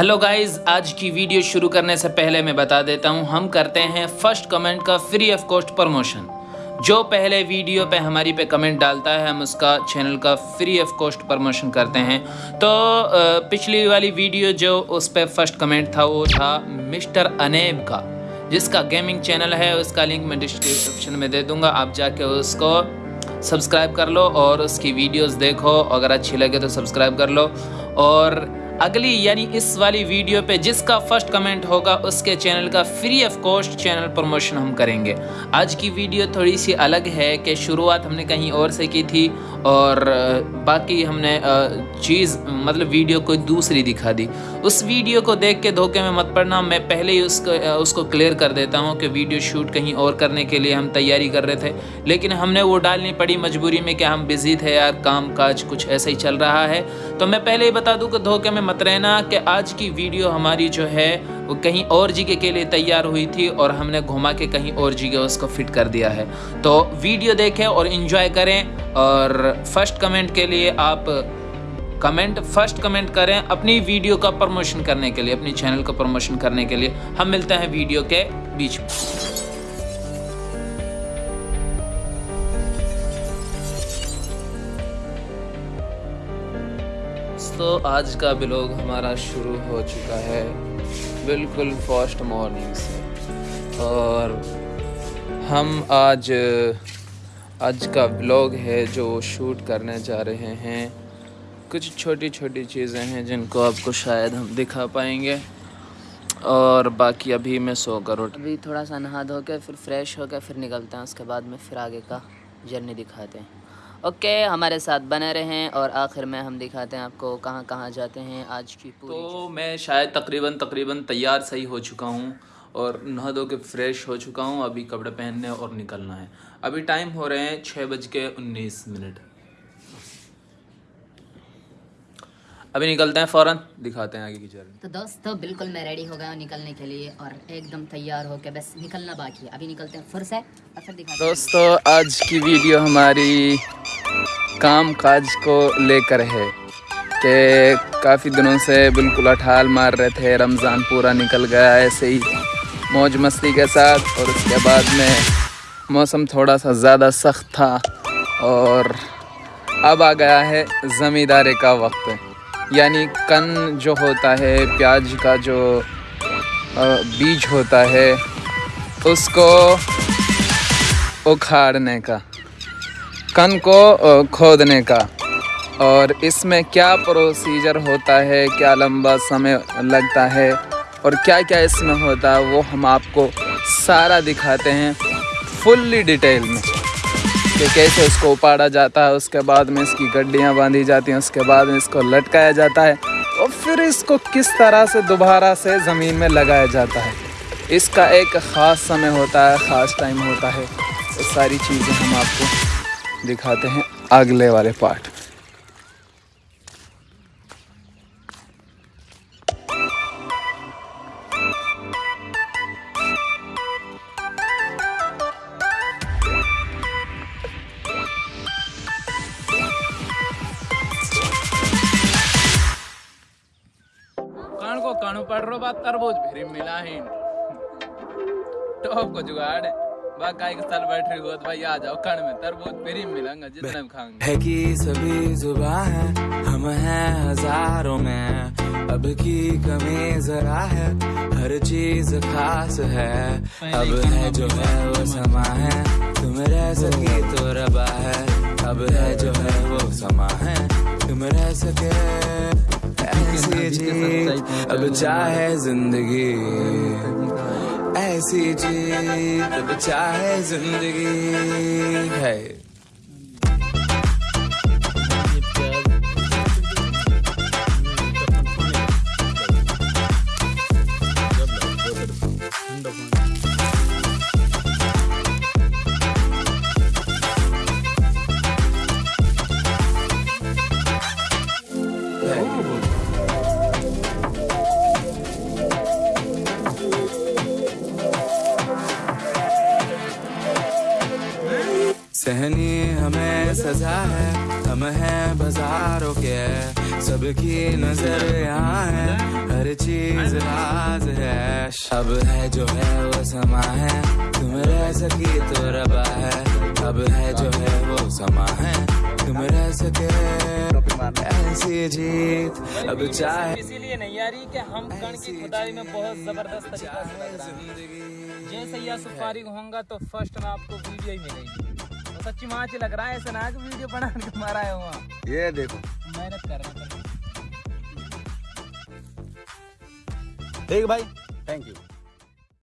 Hello guys آج کی video شروع کرنے سے پہلے میں بتا دیتا ہوں، ہم کرتے ہیں فرسٹ کمنٹ کا فری آف کاسٹ پروموشن جو پہلے ویڈیو پہ ہماری پہ کمنٹ ڈالتا ہے، ہم اس کا چینل کا فری آف کاسٹ پروموشن کرتے ہیں۔ تو پچھلی والی ویڈیو جو اس پہ فرسٹ کمنٹ تھا، وہ تھا مسٹر انیب کا، جس کا گیمنگ چینل ہے۔ اس کا لنک میں ڈسکرپشن میں دے دوں گا۔ آپ جا کے اس کو سبسکرائب کر لو اور اس کی ویڈیوز دیکھو۔ اگر اچھی لگے تو سبسکرائب کر لو۔ اور اگلی یعنی اس والی ویڈیو پہ جس کا فرسٹ کمنٹ ہوگا، اس کے چینل کا free of cost channel promotion ہم کریں گے۔ آج کی ویڈیو تھوڑی سی الگ ہے کہ شروعات ہم نے کہیں اور سے کی تھی اور باقی ہم نے چیز مطلب ویڈیو کوئی دوسری دکھا دی۔ اس ویڈیو کو دیکھ کے دھوکے میں مت پڑنا، میں پہلے ہی اس کو اس کو کلیئر کر دیتا ہوں کہ ویڈیو شوٹ کہیں اور کرنے کے لیے ہم تیاری کر رہے تھے۔ لیکن ہم نے وہ ڈالنی پڑی مجبوری میں کہ ہم بزی تھے یار، کام کاج کچھ ایسا ہی چل رہا ہے۔ تو میں پہلے ہی بتا دوں کہ دھوکے میں مت رہنا کہ آج کی ویڈیو ہماری جو ہے وہ کہیں اور جگہ کے لیے تیار ہوئی تھی اور ہم نے گھما کے کہیں اور جگہ اس کو فٹ کر دیا ہے۔ تو ویڈیو دیکھیں اور انجوائے کریں اور فرسٹ کمنٹ کے لیے آپ کمنٹ فرسٹ کمنٹ کریں اپنی ویڈیو کا پروموشن کرنے کے لیے، اپنی چینل کا پروموشن کرنے کے لیے۔ ہم ملتے ہیں ویڈیو کے بیچ میں۔ تو آج کا بلاگ ہمارا شروع ہو چکا ہے بالکل فاسٹ مارننگ سے۔ اور ہم آج آج کا بلاگ ہے جو شوٹ کرنے جا رہے ہیں۔ کچھ چھوٹی چھوٹی چیزیں ہیں جن کو آپ کو شاید ہم دکھا پائیں گے۔ اور باقی ابھی میں سو کر اٹھ ابھی تھوڑا سا نہا دھو کے، پھر فریش ہو کے، پھر نکلتے ہیں۔ اس کے بعد میں پھر آگے کا جرنی دکھاتے ہیں۔ اوکے ہمارے ساتھ بنے رہیں اور آخر میں ہم دکھاتے ہیں آپ کو کہاں کہاں جاتے ہیں آج کی تو میں شاید تقریباً تقریباً تیار صحیح ہو چکا ہوں اور نہا دو کے فریش ہو چکا ہوں ابھی کپڑے پہننے اور نکلنا ہے۔ ابھی ٹائم ہو رہے ہیں چھ بج کے انیس منٹ۔ ابھی نکلتے ہیں فوراً دکھاتے ہیں آگے کی جرنی تو دوستو بالکل میں ریڈی ہو گیا ہوں نکلنے کے لیے اور ایک دم تیار ہو کے بس نکلنا باقی ہے۔ ابھی نکلتے ہیں اور پھر دکھاتے ہیں۔ دوستو آج کی ویڈیو ہماری کام کاج کو لے کر ہے کہ کافی دنوں سے بالکل اٹھال مار رہے تھے، رمضان پورا نکل گیا، ایسے ہی موج مستی کے ساتھ۔ اور اس کے بعد میں موسم تھوڑا سا زیادہ سخت تھا اور اب آ گیا ہے زمیندارے کا وقت۔ یعنی کن جو ہوتا ہے، پیاز کا جو بیج ہوتا ہے، اس کو اکھاڑنے کا۔ کن کو کھودنے کا۔ اور اس میں کیا پروسیجر ہوتا ہے؟ کیا لمبا سمے لگتا ہے؟ اور کیا کیا اس میں ہوتا ہے؟ وہ ہم آپ کو سارا دکھاتے ہیں فلی ڈیٹیل میں۔ کہ کیسے اس کو اپاڑا جاتا ہے، اس کے بعد میں اس کی گڈیاں باندھی جاتی ہیں، اس کے بعد میں اس کو لٹکایا جاتا ہے۔ اور پھر اس کو کس طرح سے دوبارہ سے زمین میں لگایا جاتا ہے؟ اس کا ایک خاص سمے ہوتا ہے، خاص ٹائم ہوتا ہے۔ ساری چیزیں ہم آپ کو دکھاتے ہیں اگلے والے پارٹ۔ کو کانو پڑ رہو بات تربوز پھر ملا ہی۔ ٹوپ کو جگاڑ۔ باقا ایک سال بیٹھ رہی ہوت بھائی آ جاؤ کھڑ میں تربوز پھر ملیں گا جتنا بھی کھائیں گے۔ ہے کی سبھی زباں ہیں ہم ہیں ہزاروں میں۔ اب کی کمی ذرا ہے ہر چیز خاص ہے۔ اب ہے جو ہے وہ سما ہے۔ تم رہ سکی تو ربا ہے۔ اب ہے جو ہے وہ سما ہے۔ تم رہ سکے ایسی جی اب چاہے زندگی۔ ایسی جی اب چاہے زندگی ہے۔ سہنی ہمیں سزا ہے ہم ہیں بازاروں کے سب کی نظر یہاں ہے ہر چیز راز ہے۔ اب ہے جو ہے وہ سما ہے تم رہ سکی تو ربا ہے۔ اب ہے جو ہے وہ سما ہے تم رہ سکے۔ ایسی جیت اب چاہے۔ اسی لیے نہیں آ رہی کہ ہم کن کی خدائی میں بہت زبردست طریقہ سے جیسے یہ سفاری ہوں گا تو فرسٹ میں آپ کو ویڈیو ہی ملے گی۔ سچی مانچ لگ رہا ہے ایسا نہ کہ ویڈیو بنا کے مارا ہے وہاں یہ دیکھو۔ محنت کر رہا تھا ٹھیک بھائی۔ Thank you